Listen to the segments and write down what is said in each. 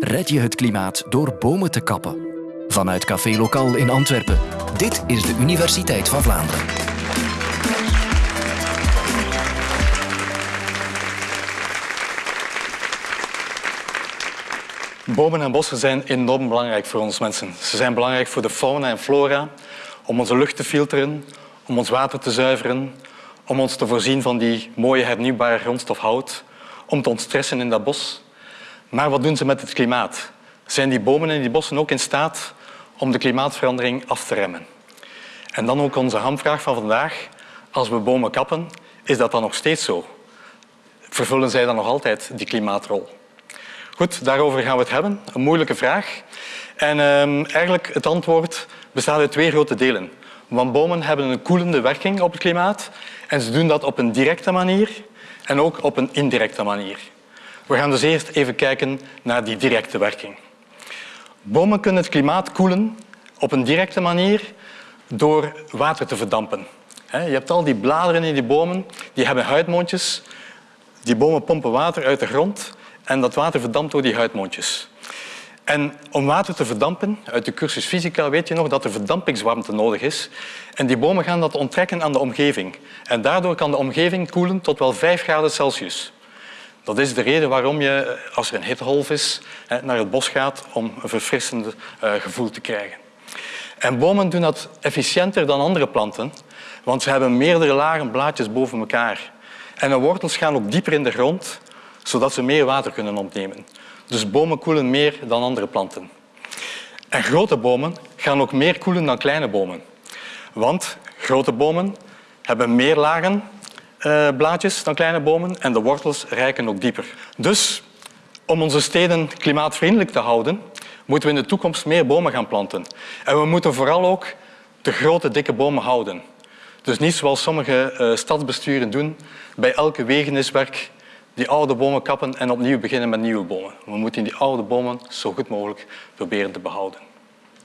red je het klimaat door bomen te kappen. Vanuit Café Lokaal in Antwerpen. Dit is de Universiteit van Vlaanderen. Bomen en bossen zijn enorm belangrijk voor ons mensen. Ze zijn belangrijk voor de fauna en flora, om onze lucht te filteren, om ons water te zuiveren, om ons te voorzien van die mooie hernieuwbare grondstof hout, om te ontstressen in dat bos. Maar wat doen ze met het klimaat? Zijn die bomen en die bossen ook in staat om de klimaatverandering af te remmen? En dan ook onze hamvraag van vandaag. Als we bomen kappen, is dat dan nog steeds zo? Vervullen zij dan nog altijd die klimaatrol? Goed, daarover gaan we het hebben. Een moeilijke vraag. En ehm, eigenlijk het antwoord bestaat uit twee grote delen. Want bomen hebben een koelende werking op het klimaat en ze doen dat op een directe manier en ook op een indirecte manier. We gaan dus eerst even kijken naar die directe werking. Bomen kunnen het klimaat koelen op een directe manier door water te verdampen. Je hebt al die bladeren in die bomen, die hebben huidmondjes. Die bomen pompen water uit de grond en dat water verdampt door die huidmondjes. En om water te verdampen, uit de cursus fysica weet je nog dat er verdampingswarmte nodig is. En die bomen gaan dat onttrekken aan de omgeving. En daardoor kan de omgeving koelen tot wel 5 graden Celsius. Dat is de reden waarom je, als er een hittegolf is, naar het bos gaat om een verfrissend eh, gevoel te krijgen. En bomen doen dat efficiënter dan andere planten, want ze hebben meerdere lagen blaadjes boven elkaar. En de wortels gaan ook dieper in de grond, zodat ze meer water kunnen opnemen. Dus bomen koelen meer dan andere planten. En grote bomen gaan ook meer koelen dan kleine bomen. Want grote bomen hebben meer lagen eh, blaadjes dan kleine bomen en de wortels reiken ook dieper. Dus om onze steden klimaatvriendelijk te houden, moeten we in de toekomst meer bomen gaan planten. En we moeten vooral ook de grote, dikke bomen houden. Dus niet zoals sommige uh, stadsbesturen doen, bij elke wegeniswerk die oude bomen kappen en opnieuw beginnen met nieuwe bomen. We moeten die oude bomen zo goed mogelijk proberen te behouden.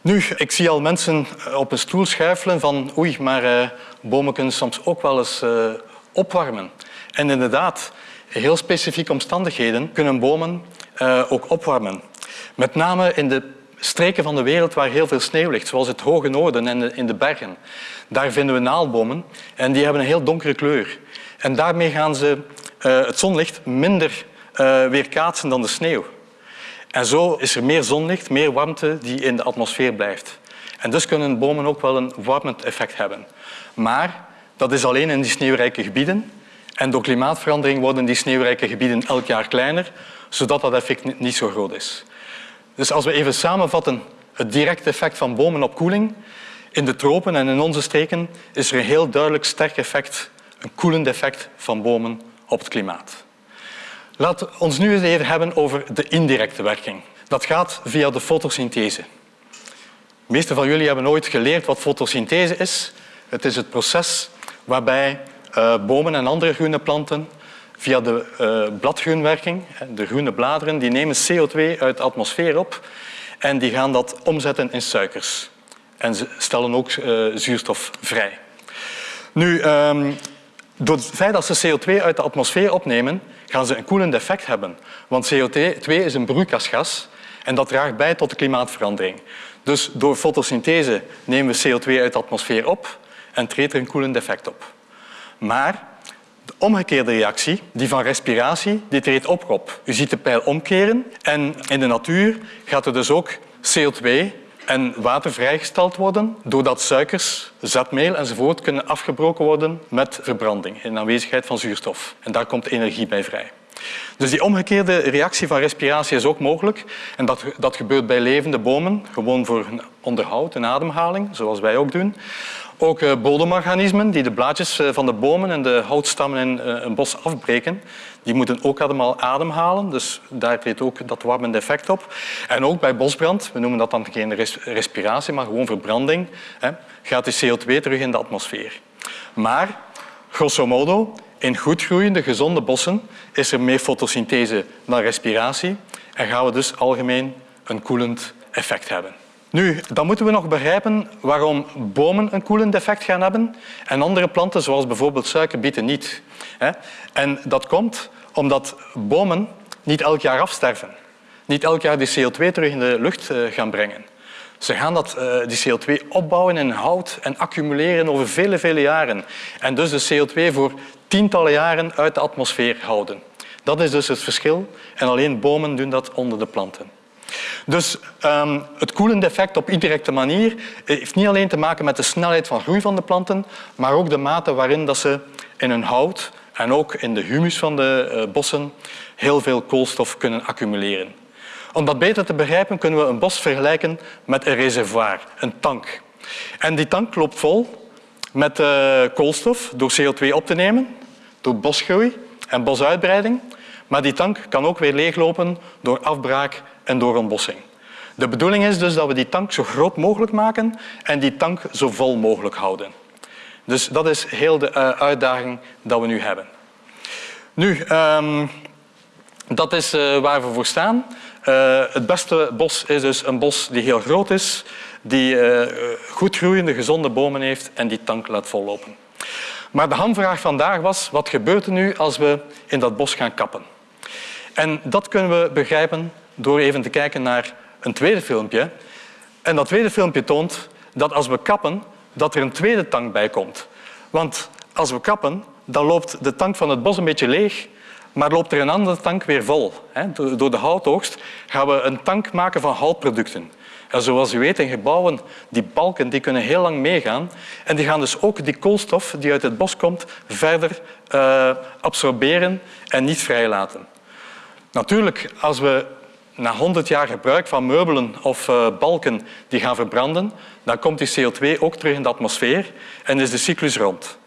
Nu, ik zie al mensen eh, op een stoel schuifelen van oei, maar bomen kunnen soms ook wel eens uh, opwarmen. En inderdaad, in heel specifieke omstandigheden kunnen bomen uh, ook opwarmen. Met name in de streken van de wereld waar heel veel sneeuw ligt, zoals het hoge noorden en in de bergen. Daar vinden we naaldbomen en die hebben een heel donkere kleur. En daarmee gaan ze uh, het zonlicht minder uh, weerkaatsen dan de sneeuw. En zo is er meer zonlicht, meer warmte die in de atmosfeer blijft. En dus kunnen bomen ook wel een warmend effect hebben. Maar dat is alleen in die sneeuwrijke gebieden. En door klimaatverandering worden die sneeuwrijke gebieden elk jaar kleiner, zodat dat effect niet zo groot is. Dus als we even samenvatten het directe effect van bomen op koeling, in de tropen en in onze streken is er een heel duidelijk sterk effect, een koelend effect van bomen op het klimaat. Laten we ons nu eens even hebben over de indirecte werking. Dat gaat via de fotosynthese. De meeste van jullie hebben ooit geleerd wat fotosynthese is. Het is het proces waarbij uh, bomen en andere groene planten via de uh, bladgroenwerking, de groene bladeren, die nemen CO2 uit de atmosfeer op en die gaan dat omzetten in suikers. En ze stellen ook uh, zuurstof vrij. Nu, um, door het feit dat ze CO2 uit de atmosfeer opnemen, gaan ze een koelend effect hebben. Want CO2 is een broeikasgas en dat draagt bij tot de klimaatverandering. Dus door fotosynthese nemen we CO2 uit de atmosfeer op en treedt er een koelend effect op. Maar de omgekeerde reactie, die van respiratie, die treedt ook op. U ziet de pijl omkeren en in de natuur gaat er dus ook CO2 en water vrijgesteld worden doordat suikers, zetmeel enzovoort kunnen afgebroken worden met verbranding in aanwezigheid van zuurstof. En daar komt energie bij vrij. Dus die omgekeerde reactie van respiratie is ook mogelijk. En dat, dat gebeurt bij levende bomen, gewoon voor onderhoud en ademhaling, zoals wij ook doen. Ook eh, bodemorganismen die de blaadjes eh, van de bomen en de houtstammen in eh, een bos afbreken, die moeten ook allemaal ademhalen. Dus daar treedt ook dat warmende effect op. En ook bij bosbrand, we noemen dat dan geen respiratie, maar gewoon verbranding, gaat de CO2 terug in de atmosfeer. Maar, grosso modo, in goedgroeiende, gezonde bossen is er meer fotosynthese dan respiratie en gaan we dus algemeen een koelend effect hebben. Nu, dan moeten we nog begrijpen waarom bomen een koelend effect gaan hebben en andere planten, zoals bijvoorbeeld suikerbieten, niet. En dat komt omdat bomen niet elk jaar afsterven. niet elk jaar die CO2 terug in de lucht eh, gaan brengen. Ze gaan dat, eh, die CO2 opbouwen in hout en accumuleren over vele, vele jaren. En dus de CO2 voor tientallen jaren uit de atmosfeer houden. Dat is dus het verschil. En alleen bomen doen dat onder de planten. Dus um, het koelende effect op indirecte manier heeft niet alleen te maken met de snelheid van groei van de planten, maar ook de mate waarin dat ze in hun hout en ook in de humus van de uh, bossen heel veel koolstof kunnen accumuleren. Om dat beter te begrijpen kunnen we een bos vergelijken met een reservoir, een tank. En die tank loopt vol met uh, koolstof door CO2 op te nemen, door bosgroei en bosuitbreiding. Maar die tank kan ook weer leeglopen door afbraak en door ontbossing. De bedoeling is dus dat we die tank zo groot mogelijk maken en die tank zo vol mogelijk houden. Dus dat is heel de uh, uitdaging dat we nu hebben. Nu, um, dat is uh, waar we voor staan. Uh, het beste bos is dus een bos die heel groot is, die goed groeiende, gezonde bomen heeft en die tank laat vollopen. Maar de hamvraag vandaag was, wat gebeurt er nu als we in dat bos gaan kappen? En dat kunnen we begrijpen door even te kijken naar een tweede filmpje. En dat tweede filmpje toont dat als we kappen, dat er een tweede tank bij komt. Want als we kappen, dan loopt de tank van het bos een beetje leeg, maar loopt er een andere tank weer vol. Door de houtoogst gaan we een tank maken van houtproducten. En zoals u weet, in gebouwen, die balken die kunnen heel lang meegaan. En die gaan dus ook die koolstof die uit het bos komt verder uh, absorberen en niet vrijlaten. Natuurlijk, als we na 100 jaar gebruik van meubelen of uh, balken die gaan verbranden, dan komt die CO2 ook terug in de atmosfeer en is de cyclus rond.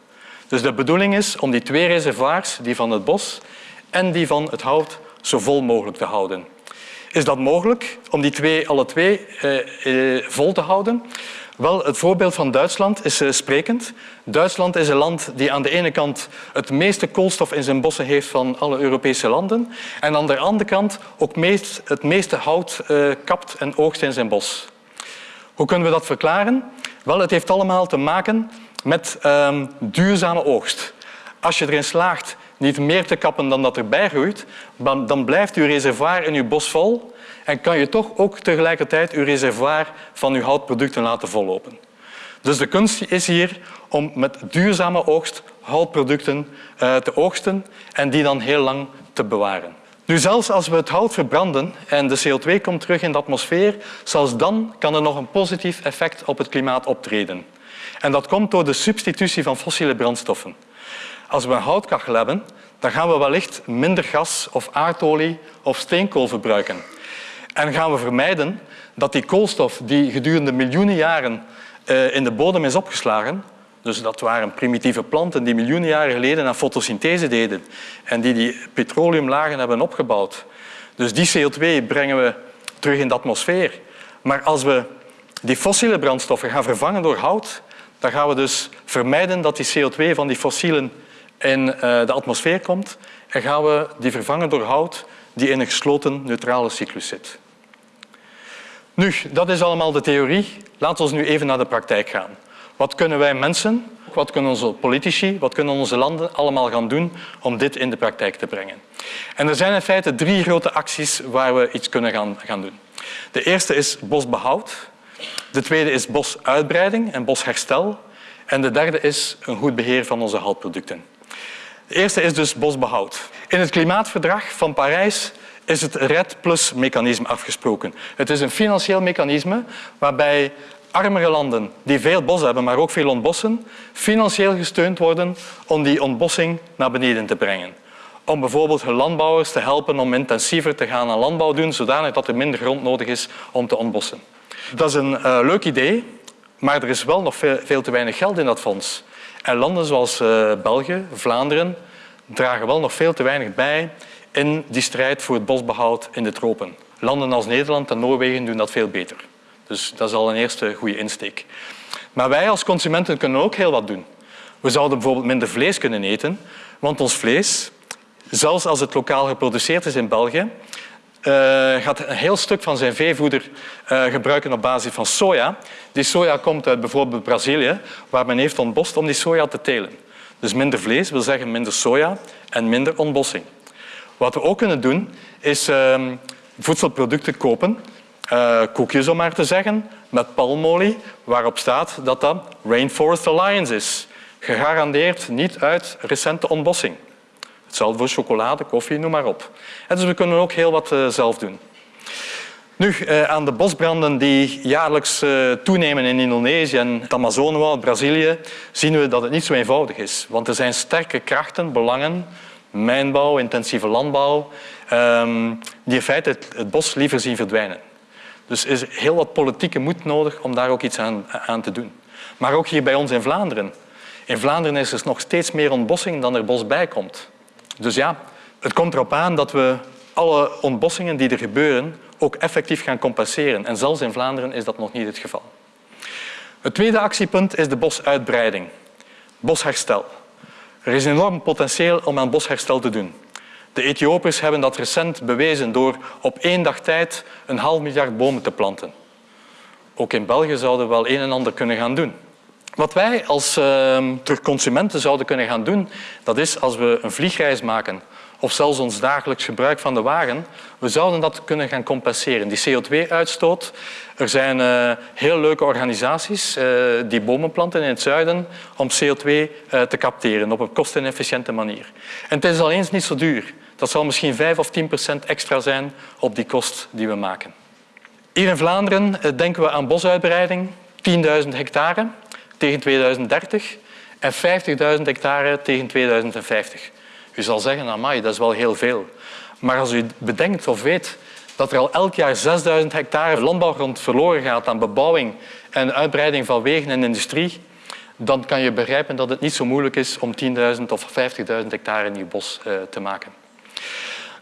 Dus de bedoeling is om die twee reservoirs, die van het bos en die van het hout, zo vol mogelijk te houden. Is dat mogelijk om die twee alle twee eh, eh, vol te houden? Wel, het voorbeeld van Duitsland is uh, sprekend. Duitsland is een land die aan de ene kant het meeste koolstof in zijn bossen heeft van alle Europese landen en aan de andere kant ook het meeste hout uh, kapt en oogst in zijn bos. Hoe kunnen we dat verklaren? Wel, het heeft allemaal te maken met um, duurzame oogst. Als je erin slaagt niet meer te kappen dan dat erbij groeit, dan blijft uw reservoir in uw bos vol en kan je toch ook tegelijkertijd uw reservoir van uw houtproducten laten vollopen. Dus de kunst is hier om met duurzame oogst houtproducten uh, te oogsten en die dan heel lang te bewaren. Nu, zelfs als we het hout verbranden en de CO2 komt terug in de atmosfeer, zelfs dan kan er nog een positief effect op het klimaat optreden. En dat komt door de substitutie van fossiele brandstoffen. Als we een houtkachel hebben, dan gaan we wellicht minder gas of aardolie of steenkool verbruiken. En gaan we vermijden dat die koolstof die gedurende miljoenen jaren uh, in de bodem is opgeslagen, dus dat waren primitieve planten die miljoenen jaren geleden aan fotosynthese deden en die die petroleumlagen hebben opgebouwd. Dus die CO2 brengen we terug in de atmosfeer. Maar als we die fossiele brandstoffen gaan vervangen door hout, dan gaan we dus vermijden dat die CO2 van die fossielen in uh, de atmosfeer komt en gaan we die vervangen door hout die in een gesloten neutrale cyclus zit. Nu, dat is allemaal de theorie. Laten we nu even naar de praktijk gaan. Wat kunnen wij mensen, wat kunnen onze politici, wat kunnen onze landen allemaal gaan doen om dit in de praktijk te brengen? En er zijn in feite drie grote acties waar we iets kunnen gaan, gaan doen. De eerste is bosbehoud. De tweede is bosuitbreiding en bosherstel. En de derde is een goed beheer van onze houtproducten. De eerste is dus bosbehoud. In het klimaatverdrag van Parijs is het RED Plus mechanisme afgesproken. Het is een financieel mechanisme waarbij armere landen die veel bos hebben, maar ook veel ontbossen, financieel gesteund worden om die ontbossing naar beneden te brengen. Om bijvoorbeeld hun landbouwers te helpen om intensiever te gaan aan landbouw doen, zodanig dat er minder grond nodig is om te ontbossen. Dat is een uh, leuk idee, maar er is wel nog veel, veel, te weinig geld in dat fonds. En landen zoals uh, België, Vlaanderen, dragen wel nog veel te weinig bij in die strijd voor het bosbehoud in de tropen. Landen als Nederland en Noorwegen doen dat veel beter. Dus dat is al een eerste goede insteek. Maar wij als consumenten kunnen ook heel wat doen. We zouden bijvoorbeeld minder vlees kunnen eten, want ons vlees, zelfs als het lokaal geproduceerd is in België, uh, gaat een heel stuk van zijn veevoeder uh, gebruiken op basis van soja. Die soja komt uit bijvoorbeeld Brazilië, waar men heeft ontbost om die soja te telen. Dus minder vlees wil zeggen minder soja en minder ontbossing. Wat we ook kunnen doen, is uh, voedselproducten kopen, uh, koekjes om maar te zeggen, met palmolie, waarop staat dat dat Rainforest Alliance is. Gegarandeerd niet uit recente ontbossing. Hetzelfde voor chocolade, koffie, noem maar op. En dus we kunnen ook heel wat uh, zelf doen. Nu, eh, aan de bosbranden die jaarlijks eh, toenemen in Indonesië en het Amazonewoud, Brazilië, zien we dat het niet zo eenvoudig is. Want er zijn sterke krachten, belangen, mijnbouw, intensieve landbouw, ehm, die in feite het, bos liever zien verdwijnen. Dus er is heel wat politieke moed nodig om daar ook iets aan, aan te doen. Maar ook hier bij ons in Vlaanderen. In Vlaanderen is er nog steeds meer ontbossing dan er bos bij komt. Dus ja, het komt erop aan dat we alle ontbossingen die er gebeuren ook effectief gaan compenseren. En zelfs in Vlaanderen is dat nog niet het geval. Het tweede actiepunt is de bosuitbreiding, bosherstel. Er is enorm potentieel om aan bosherstel te doen. De Ethiopiërs hebben dat recent bewezen door op één dag tijd een half miljard bomen te planten. Ook in België zouden we wel een en ander kunnen gaan doen. Wat wij als uh, consumenten zouden kunnen gaan doen, dat is als we een vliegreis maken of zelfs ons dagelijks gebruik van de wagen, we zouden dat kunnen gaan compenseren. Die CO2-uitstoot. Er zijn uh, heel leuke organisaties uh, die bomen planten in het zuiden om CO2 uh, eh, te capteren op een kostenefficiënte manier. En het is al eens niet zo duur. Dat zal misschien 5 of 10 procent extra zijn op die kost die we maken. Hier in Vlaanderen denken we aan bosuitbreiding, 10.000 hectare tegen 2030 en 50.000 hectare tegen 2050. U zal zeggen, amai, dat is wel heel veel. Maar als u bedenkt of weet dat er al elk jaar 6000 hectare landbouwgrond verloren gaat aan bebouwing en uitbreiding van wegen en industrie, dan kan je begrijpen dat het niet zo moeilijk is om 10.000 of 50.000 hectare nieuw bos uh, te maken.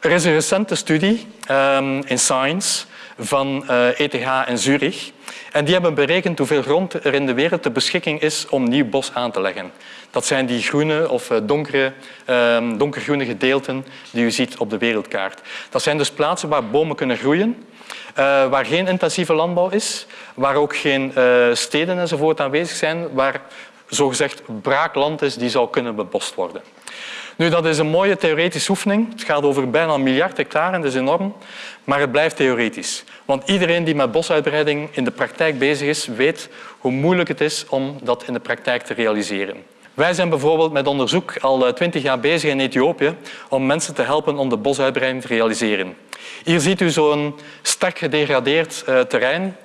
Er is een recente studie um, in Science van eh, ETH en Zurich. En die hebben berekend hoeveel grond er in de wereld ter beschikking is om nieuw bos aan te leggen. Dat zijn die groene of eh, donkere, ehm, donkergroene gedeelten die u ziet op de wereldkaart. Dat zijn dus plaatsen waar bomen kunnen groeien, uh, waar geen intensieve landbouw is, waar ook geen uh, steden enzovoort aanwezig zijn, waar zogezegd braakland is die zou kunnen bebost worden. Nu, dat is een mooie theoretische oefening. Het gaat over bijna een miljard hectare, dat is enorm. Maar het blijft theoretisch. Want iedereen die met bosuitbreiding in de praktijk bezig is, weet hoe moeilijk het is om dat in de praktijk te realiseren. Wij zijn bijvoorbeeld met onderzoek al eh, twintig jaar bezig in Ethiopië om mensen te helpen om de bosuitbreiding te realiseren. Hier ziet u zo'n sterk gedegradeerd uh, terrein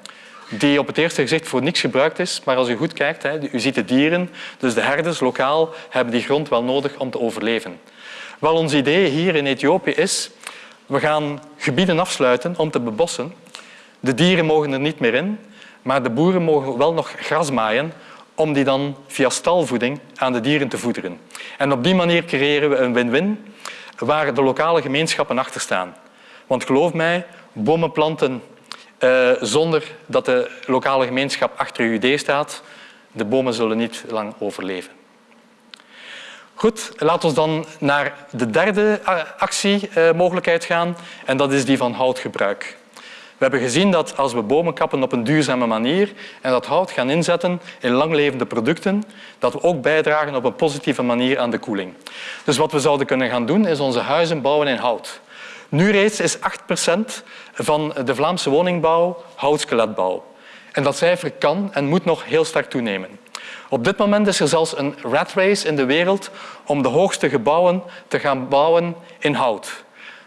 die op het eerste gezicht voor niks gebruikt is. Maar als u goed kijkt, u ziet de dieren, dus de herders lokaal, hebben die grond wel nodig om te overleven. Wel, ons idee hier in Ethiopië is, we gaan gebieden afsluiten om te bebossen. De dieren mogen er niet meer in, maar de boeren mogen wel nog gras maaien om die dan via stalvoeding aan de dieren te voederen. En op die manier creëren we een win-win waar de lokale gemeenschappen achter staan. Want geloof mij, bomen planten uh, zonder dat de lokale gemeenschap achter uw idee staat, de bomen zullen niet lang overleven. Goed, laten we dan naar de derde actiemogelijkheid gaan en dat is die van houtgebruik. We hebben gezien dat als we bomen kappen op een duurzame manier en dat hout gaan inzetten in langlevende producten, dat we ook bijdragen op een positieve manier aan de koeling. Dus wat we zouden kunnen gaan doen, is onze huizen bouwen in hout. Nu reeds is 8 procent van de Vlaamse woningbouw houtskeletbouw. En dat cijfer kan en moet nog heel sterk toenemen. Op dit moment is er zelfs een rat race in de wereld om de hoogste gebouwen te gaan bouwen in hout.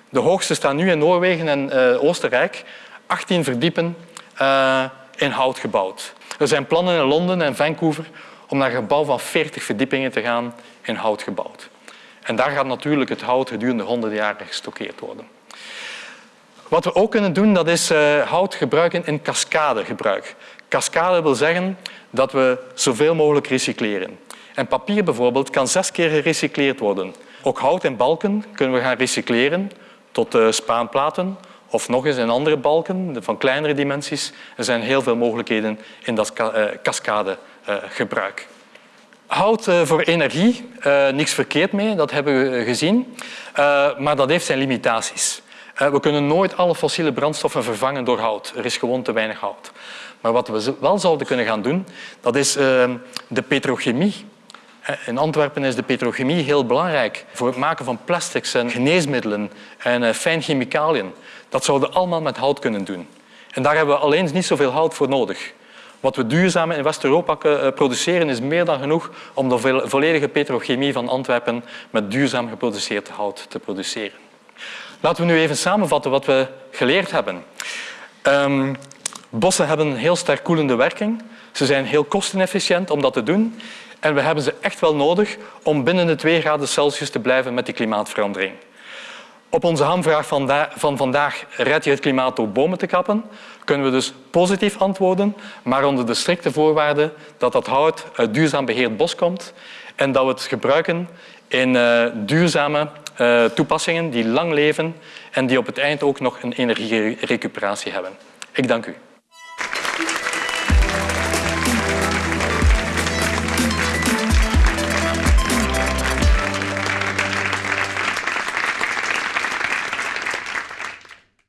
De hoogste staan nu in Noorwegen en uh, Oostenrijk, 18 verdiepen uh, in hout gebouwd. Er zijn plannen in Londen en Vancouver om naar een gebouw van 40 verdiepingen te gaan in hout gebouwd. En daar gaat natuurlijk het hout gedurende honderden jaren gestockeerd worden. Wat we ook kunnen doen, dat is uh, hout gebruiken in cascadegebruik. Cascade wil zeggen dat we zoveel mogelijk recycleren. En papier bijvoorbeeld kan zes keer gerecycleerd worden. Ook hout en balken kunnen we gaan recycleren tot uh, spaanplaten of nog eens in andere balken van kleinere dimensies. Er zijn heel veel mogelijkheden in dat uh, cascadegebruik. Hout voor energie, niks verkeerd mee, dat hebben we gezien. maar dat heeft zijn limitaties. Eh, we kunnen nooit alle fossiele brandstoffen vervangen door hout. Er is gewoon te weinig hout. Maar wat we wel zouden kunnen gaan doen, dat is ehm, de petrochemie In Antwerpen is de petrochemie heel belangrijk voor het maken van plastics en geneesmiddelen en uh, fijn chemicaliën. Dat zouden we allemaal met hout kunnen doen. En daar hebben we alleen niet zoveel hout voor nodig. Wat we duurzaam in West-Europa eh, produceren is meer dan genoeg om de volledige petrochemie van Antwerpen met duurzaam geproduceerd hout te produceren. Laten we nu even samenvatten wat we geleerd hebben. Um, bossen hebben een heel sterk koelende werking. Ze zijn heel kostenefficiënt om dat te doen. En we hebben ze echt wel nodig om binnen de 2 graden Celsius te blijven met die klimaatverandering. Op onze hamvraag van vandaag, red je het klimaat door bomen te kappen, kunnen we dus positief antwoorden, maar onder de strikte voorwaarde dat dat hout uit duurzaam beheerd bos komt en dat we het gebruiken in uh, duurzame uh, toepassingen die lang leven en die op het eind ook nog een energierecuperatie hebben. Ik dank u.